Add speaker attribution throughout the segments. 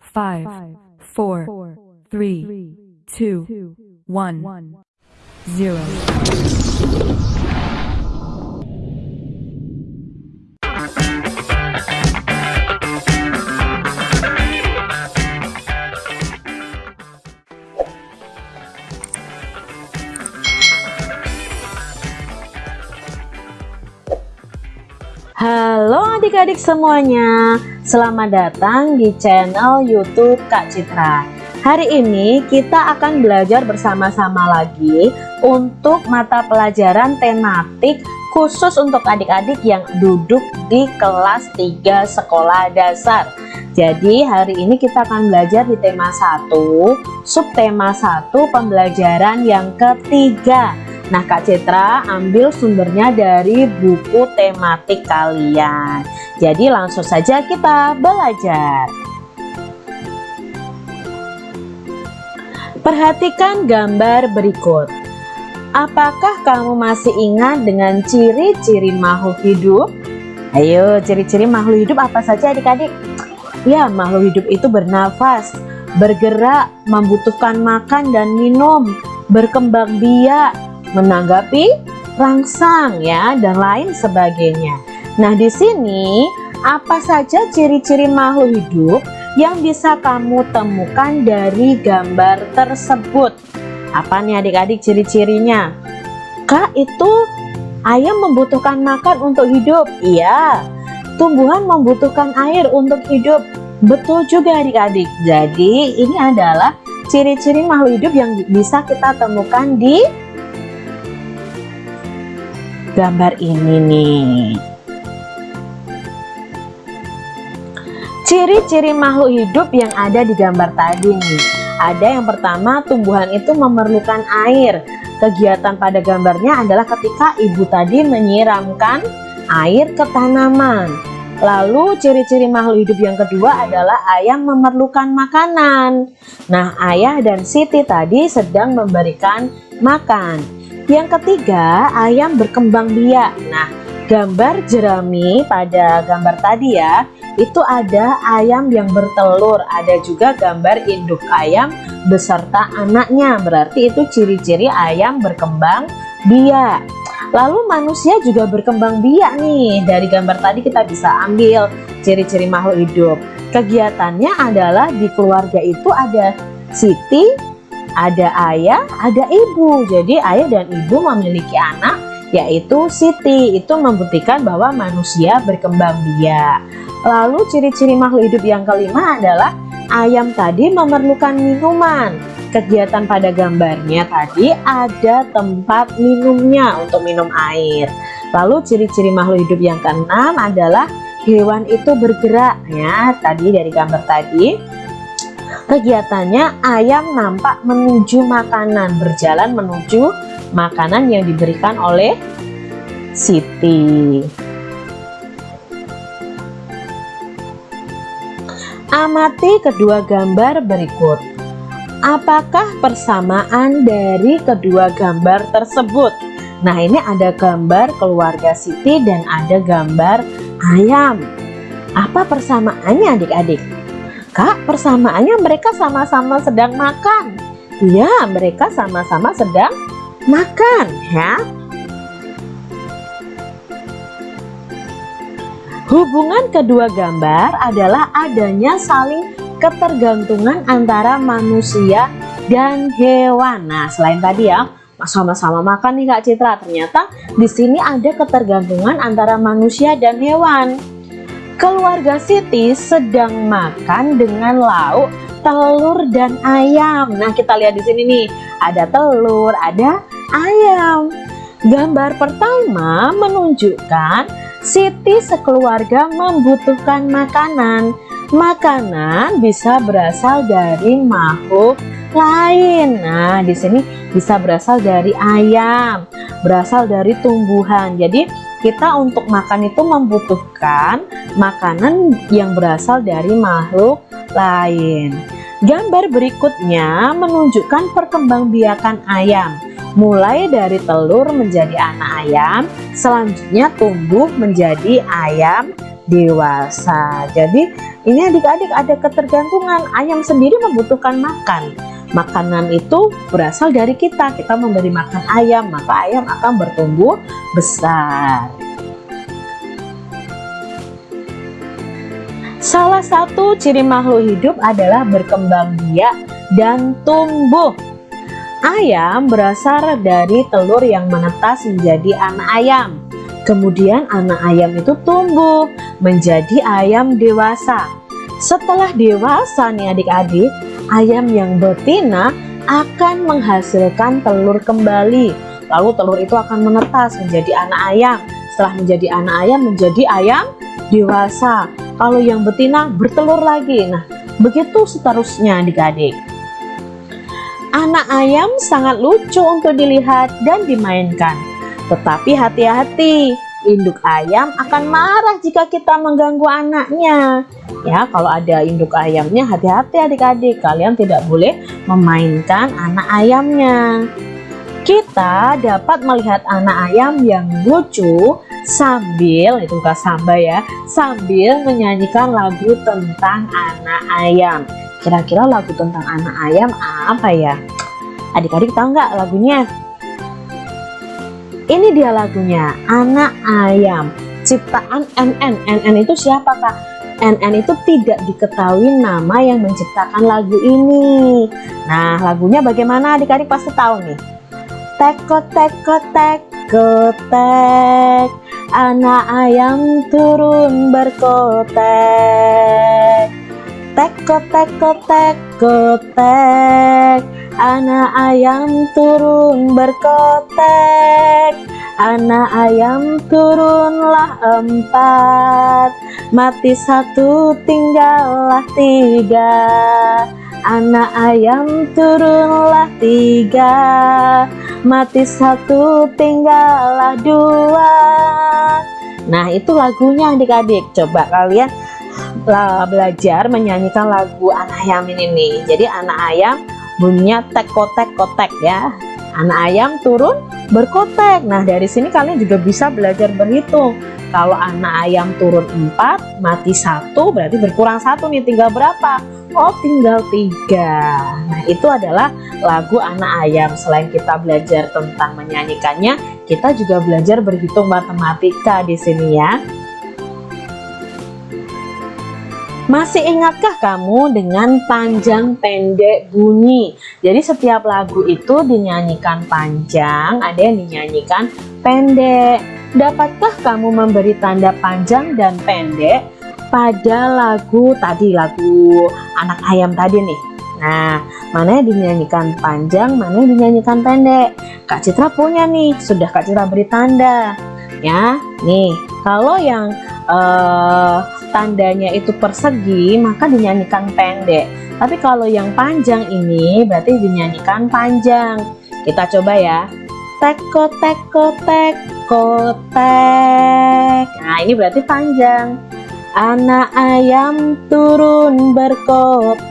Speaker 1: five, four, three, two, one, zero.
Speaker 2: Halo adik-adik semuanya, selamat datang di channel YouTube Kak Citra. Hari ini kita akan belajar bersama-sama lagi untuk mata pelajaran tematik khusus untuk adik-adik yang duduk di kelas 3 sekolah dasar. Jadi hari ini kita akan belajar di tema 1, subtema 1 pembelajaran yang ketiga Nah Kak Citra ambil sumbernya dari buku tematik kalian Jadi langsung saja kita belajar Perhatikan gambar berikut Apakah kamu masih ingat dengan ciri-ciri makhluk hidup? Ayo ciri-ciri makhluk hidup apa saja adik-adik? Ya makhluk hidup itu bernafas Bergerak, membutuhkan makan dan minum Berkembang biak, menanggapi rangsang ya dan lain sebagainya. Nah, di sini apa saja ciri-ciri makhluk hidup yang bisa kamu temukan dari gambar tersebut? Apa nih adik-adik ciri-cirinya? Kak, itu ayam membutuhkan makan untuk hidup. Iya. Tumbuhan membutuhkan air untuk hidup. Betul juga adik-adik. Jadi, ini adalah ciri-ciri makhluk hidup yang bisa kita temukan di gambar ini nih ciri-ciri makhluk hidup yang ada di gambar tadi nih ada yang pertama tumbuhan itu memerlukan air kegiatan pada gambarnya adalah ketika ibu tadi menyiramkan air ke tanaman Lalu ciri-ciri makhluk hidup yang kedua adalah ayam memerlukan makanan. Nah, ayah dan Siti tadi sedang memberikan makan. Yang ketiga, ayam berkembang biak. Nah, gambar jerami pada gambar tadi ya, itu ada ayam yang bertelur, ada juga gambar induk ayam beserta anaknya. Berarti itu ciri-ciri ayam berkembang biak. Lalu manusia juga berkembang biak nih. Dari gambar tadi kita bisa ambil ciri-ciri makhluk hidup. Kegiatannya adalah di keluarga itu ada Siti, ada ayah, ada ibu. Jadi ayah dan ibu memiliki anak yaitu Siti. Itu membuktikan bahwa manusia berkembang biak. Lalu ciri-ciri makhluk hidup yang kelima adalah ayam tadi memerlukan minuman. Kegiatan pada gambarnya tadi ada tempat minumnya untuk minum air. Lalu ciri-ciri makhluk hidup yang keenam adalah hewan itu bergerak ya tadi dari gambar tadi Kegiatannya ayam nampak menuju makanan, berjalan menuju makanan yang diberikan oleh Siti. Amati kedua gambar berikut. Apakah persamaan dari kedua gambar tersebut? Nah, ini ada gambar keluarga Siti dan ada gambar ayam. Apa persamaannya adik-adik? Kak, persamaannya mereka sama-sama sedang makan. Iya, mereka sama-sama sedang makan, ya. Hubungan kedua gambar adalah adanya saling ketergantungan antara manusia dan hewan. Nah, selain tadi ya, sama-sama makan nih Kak Citra, ternyata di sini ada ketergantungan antara manusia dan hewan. Keluarga Siti sedang makan dengan lauk telur dan ayam. Nah, kita lihat di sini nih, ada telur, ada ayam. Gambar pertama menunjukkan Siti sekeluarga membutuhkan makanan. Makanan bisa berasal dari makhluk lain. Nah, di sini bisa berasal dari ayam, berasal dari tumbuhan. Jadi, kita untuk makan itu membutuhkan makanan yang berasal dari makhluk lain. Gambar berikutnya menunjukkan perkembangbiakan ayam. Mulai dari telur menjadi anak ayam, selanjutnya tumbuh menjadi ayam dewasa. Jadi ini adik-adik ada ketergantungan. Ayam sendiri membutuhkan makan. Makanan itu berasal dari kita. Kita memberi makan ayam, maka ayam akan bertumbuh besar. Salah satu ciri makhluk hidup adalah berkembang biak dan tumbuh. Ayam berasal dari telur yang menetas menjadi anak ayam. Kemudian anak ayam itu tumbuh menjadi ayam dewasa. Setelah dewasa nih adik-adik, ayam yang betina akan menghasilkan telur kembali. Lalu telur itu akan menetas menjadi anak ayam. Setelah menjadi anak ayam menjadi ayam dewasa. Kalau yang betina bertelur lagi. Nah, begitu seterusnya adik-adik. Anak ayam sangat lucu untuk dilihat dan dimainkan. Tetapi hati-hati, induk ayam akan marah jika kita mengganggu anaknya. Ya, kalau ada induk ayamnya hati-hati adik-adik, kalian tidak boleh memainkan anak ayamnya. Kita dapat melihat anak ayam yang lucu sambil, itu bukan samba ya, sambil menyanyikan lagu tentang anak ayam. Kira-kira lagu tentang anak ayam apa ya? Adik-adik tahu nggak lagunya? Ini dia lagunya, Anak Ayam. Ciptaan NN. NN itu siapa kak? NN itu tidak diketahui nama yang menciptakan lagu ini. Nah, lagunya bagaimana adik-adik pasti tahu nih. Teko teko teko tek Anak ayam turun berkotek Teko teko teko tek Anak ayam turun berkotek Anak ayam turunlah empat. Mati satu tinggallah tiga. Anak ayam turunlah tiga. Mati satu tinggallah dua. Nah itu lagunya adik-adik. Coba kalian belajar menyanyikan lagu anak ayam ini nih. Jadi anak ayam bunyinya tek kotek kotek ya anak ayam turun berkotek. Nah dari sini kalian juga bisa belajar berhitung. Kalau anak ayam turun 4 mati satu berarti berkurang satu nih. Tinggal berapa? Oh tinggal tiga. Nah itu adalah lagu anak ayam. Selain kita belajar tentang menyanyikannya Kita juga belajar berhitung matematika di sini ya Masih ingatkah kamu dengan panjang pendek bunyi? Jadi setiap lagu itu dinyanyikan panjang, ada yang dinyanyikan pendek. Dapatkah kamu memberi tanda panjang dan pendek pada lagu tadi, lagu anak ayam tadi nih? Nah, mana yang dinyanyikan panjang, mana yang dinyanyikan pendek? Kak Citra punya nih, sudah Kak Citra beri tanda. Ya, nih, kalau yang uh, tandanya itu persegi maka dinyanyikan pendek. Tapi kalau yang panjang ini berarti dinyanyikan panjang. Kita coba ya. Teko teko teko tek. Nah ini berarti panjang. Anak ayam turun berkotek.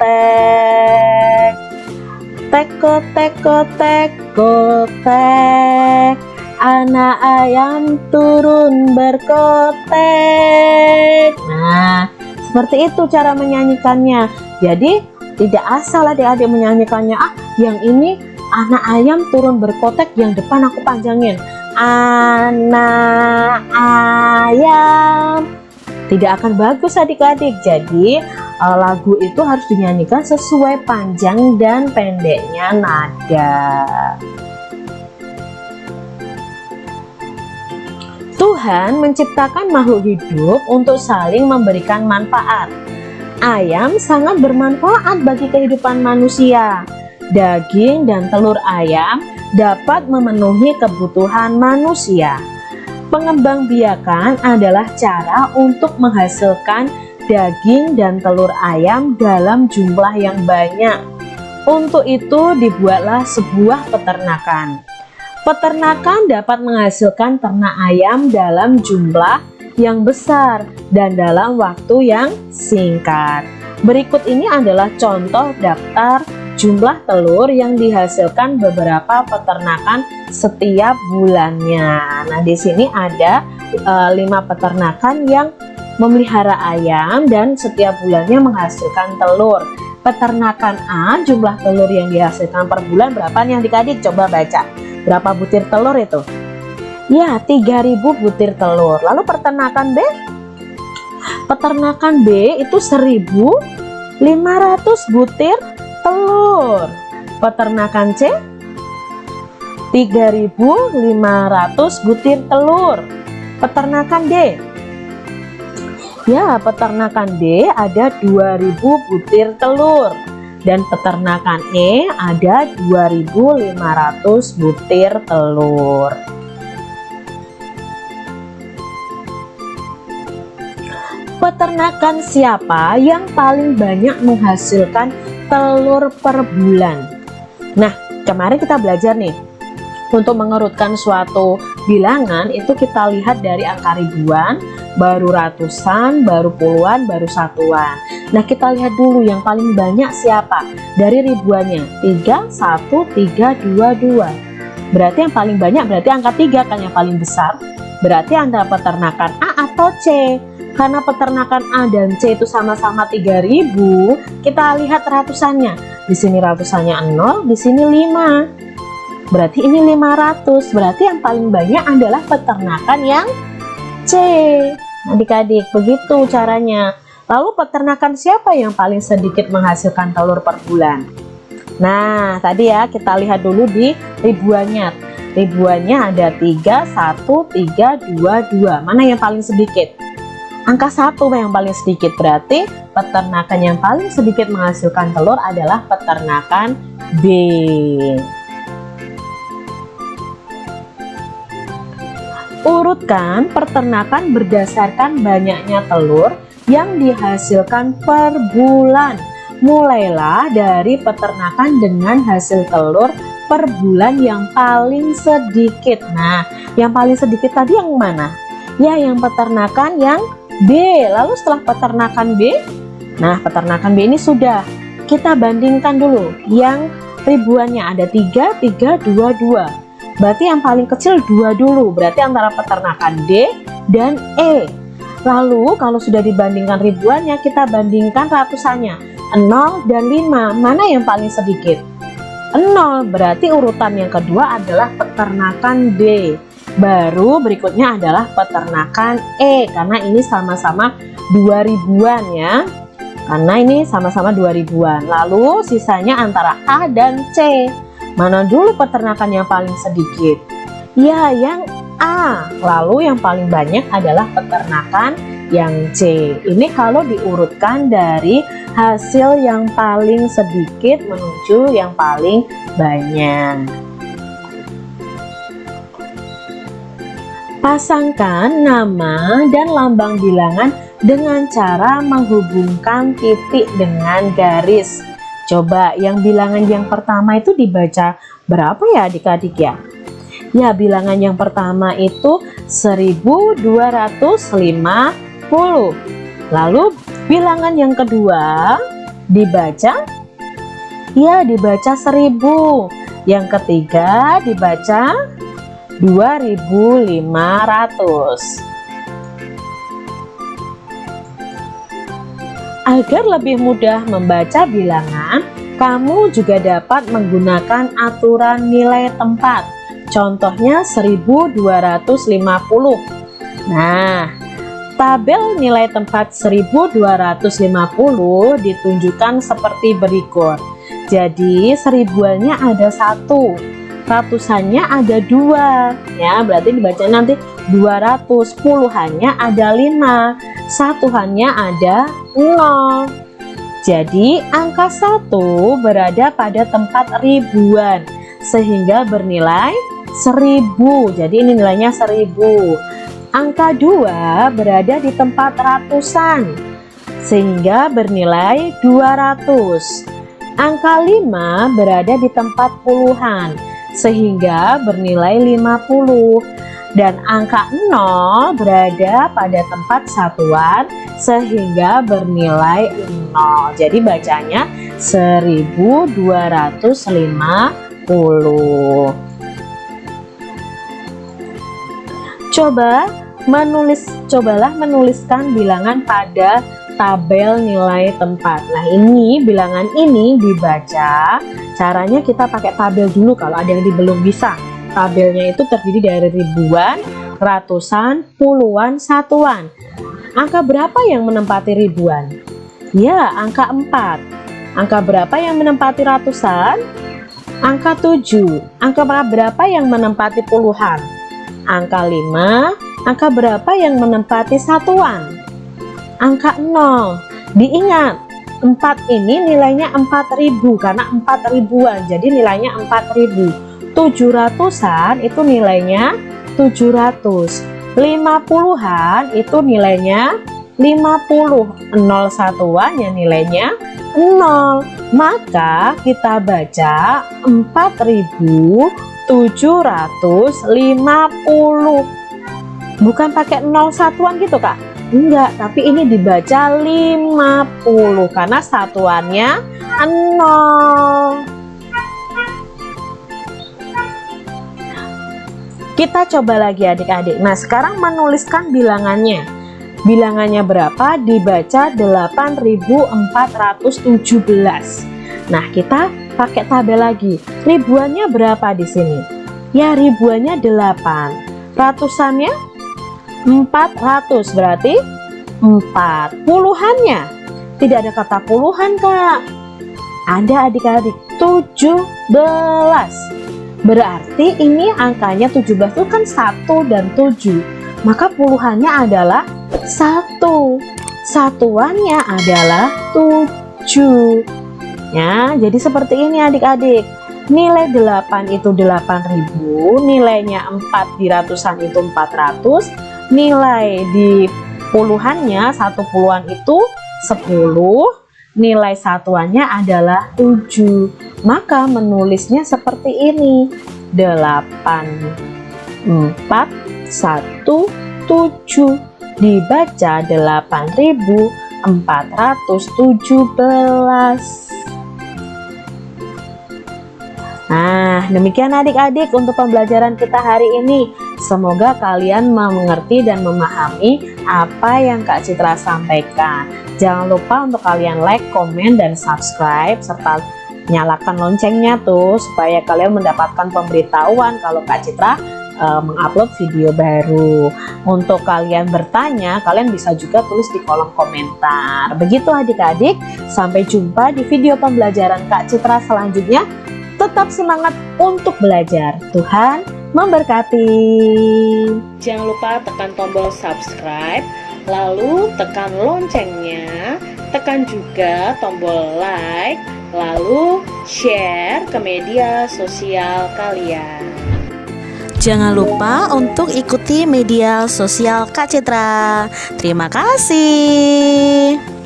Speaker 2: Teko teko teko tek anak ayam turun berkotek. Nah seperti itu cara menyanyikannya. Jadi tidak asal adik-adik menyanyikannya. Ah yang ini anak ayam turun berkotek yang depan aku panjangin. Anak ayam. Tidak akan bagus adik-adik. Jadi uh, lagu itu harus dinyanyikan sesuai panjang dan pendeknya nada Tuhan menciptakan makhluk hidup untuk saling memberikan manfaat. Ayam sangat bermanfaat bagi kehidupan manusia. Daging dan telur ayam dapat memenuhi kebutuhan manusia. Pengembangbiakan adalah cara untuk menghasilkan daging dan telur ayam dalam jumlah yang banyak. Untuk itu dibuatlah sebuah peternakan. Peternakan dapat menghasilkan ternak ayam dalam jumlah yang besar dan dalam waktu yang singkat. Berikut ini adalah contoh daftar jumlah telur yang dihasilkan beberapa peternakan setiap bulannya. Nah, di sini ada e, lima peternakan yang memelihara ayam dan setiap bulannya menghasilkan telur. Peternakan A jumlah telur yang dihasilkan per bulan berapa yang dikadik? Coba baca. Berapa butir telur itu? Ya, 3000 butir telur. Lalu peternakan B? Peternakan B itu 1500 butir telur. Peternakan C? 3500 butir telur. Peternakan D? Ya, peternakan D ada 2000 butir telur dan peternakan E ada 2500 butir telur. Peternakan siapa yang paling banyak menghasilkan telur per bulan? Nah, kemarin kita belajar nih untuk mengerutkan suatu bilangan itu kita lihat dari angka ribuan baru ratusan, baru puluhan, baru satuan. Nah, kita lihat dulu yang paling banyak siapa? Dari ribuannya, 3, 1, 3, 2, 2. Berarti yang paling banyak berarti angka 3 kan yang paling besar. Berarti antara peternakan A atau C. Karena peternakan A dan C itu sama-sama 3000, kita lihat ratusannya. Di sini ratusannya 0, di sini 5. Berarti ini 500. Berarti yang paling banyak adalah peternakan yang C. Adik-adik begitu caranya. Lalu peternakan siapa yang paling sedikit menghasilkan telur per bulan? Nah tadi ya kita lihat dulu di ribuannya. Ribuannya ada 3 1 3 2 2 mana yang paling sedikit? Angka satu yang paling sedikit. Berarti peternakan yang paling sedikit menghasilkan telur adalah peternakan B Urutkan peternakan berdasarkan banyaknya telur yang dihasilkan per bulan. Mulailah dari peternakan dengan hasil telur per bulan yang paling sedikit. Nah, yang paling sedikit tadi yang mana? Ya, yang peternakan yang B. Lalu setelah peternakan B, nah peternakan B ini sudah. Kita bandingkan dulu. Yang ribuannya ada 3, 3, 2, 2 berarti yang paling kecil dua dulu. Berarti antara peternakan D dan E. Lalu kalau sudah dibandingkan ribuannya kita bandingkan ratusannya. 0 dan 5 mana yang paling sedikit? 0 berarti urutan yang kedua adalah peternakan D. Baru berikutnya adalah peternakan E. Karena ini sama-sama 2000-an ya. Karena ini sama-sama 2000-an lalu sisanya antara A dan C Mana dulu peternakan yang paling sedikit? Ya, yang A. Lalu yang paling banyak adalah peternakan yang C. Ini kalau diurutkan dari hasil yang paling sedikit menuju yang paling banyak. Pasangkan nama dan lambang bilangan dengan cara menghubungkan titik dengan garis. Coba yang bilangan yang pertama itu dibaca berapa ya adik-adik ya? Ya bilangan yang pertama itu 1250 Lalu bilangan yang kedua dibaca Ya dibaca 1000 Yang ketiga dibaca 2500 Agar lebih mudah membaca bilangan, kamu juga dapat menggunakan aturan nilai tempat. Contohnya 1250. Nah, tabel nilai tempat 1250 ditunjukkan seperti berikut. Jadi seribuannya ada satu, ratusannya ada dua, ya berarti dibaca nanti 200, puluhannya ada lima, satuannya ada 0 jadi angka 1 berada pada tempat ribuan sehingga bernilai 1000 jadi ini nilainya 1000 angka 2 berada di tempat ratusan sehingga bernilai 200 angka 5 berada di tempat puluhan sehingga bernilai 50 dan angka 0 berada pada tempat satuan sehingga bernilai 0 jadi bacanya 1250 coba menulis cobalah menuliskan bilangan pada tabel nilai tempat. Nah ini bilangan ini dibaca caranya kita pakai tabel dulu kalau ada yang belum bisa. Tabelnya itu terdiri dari ribuan ratusan puluhan satuan. Angka berapa yang menempati ribuan? Ya angka 4 angka berapa yang menempati ratusan? Angka 7 angka berapa yang menempati puluhan? Angka 5 Angka berapa yang menempati satuan? Angka 0. Diingat, 4 ini nilainya 4000 karena 4 ribuan. Jadi nilainya 4000. 700-an itu nilainya 700. 50-an itu nilainya 50. 0 satuan ya nilainya 0. Maka kita baca 4750 bukan pakai 0 satuan gitu kak enggak tapi ini dibaca 50 karena satuannya 0 kita coba lagi adik-adik. Nah sekarang menuliskan bilangannya. Bilangannya berapa? Dibaca 8417 nah kita pakai tabel lagi. Ribuannya berapa di sini? Ya ribuannya 8 ratusannya 400 berarti 4 puluhannya. Tidak ada kata puluhan kak. Ada adik-adik 17 berarti ini angkanya 17 itu kan 1 dan 7 maka puluhannya adalah 1 satuannya adalah 7 ya jadi seperti ini adik-adik. Nilai 8 itu 8000 nilainya 4 di ratusan itu 400 nilai di puluhannya satu puluhan itu 10 nilai satuannya adalah 7 maka menulisnya seperti ini. 8 4 1 7 dibaca 8417 Nah, demikian adik-adik untuk pembelajaran kita hari ini. Semoga kalian mengerti dan memahami apa yang Kak Citra sampaikan. Jangan lupa untuk kalian like, komen, dan subscribe, serta nyalakan loncengnya tuh supaya kalian mendapatkan pemberitahuan kalau Kak Citra uh, mengupload video baru. Untuk kalian bertanya, kalian bisa juga tulis di kolom komentar. Begitu adik-adik, sampai jumpa di video pembelajaran Kak Citra selanjutnya. Tetap semangat untuk belajar. Tuhan memberkati. Jangan lupa tekan tombol subscribe, lalu tekan loncengnya, tekan juga tombol like, lalu share ke media sosial kalian.
Speaker 3: Jangan lupa untuk ikuti media sosial Kak Citra. Terima kasih.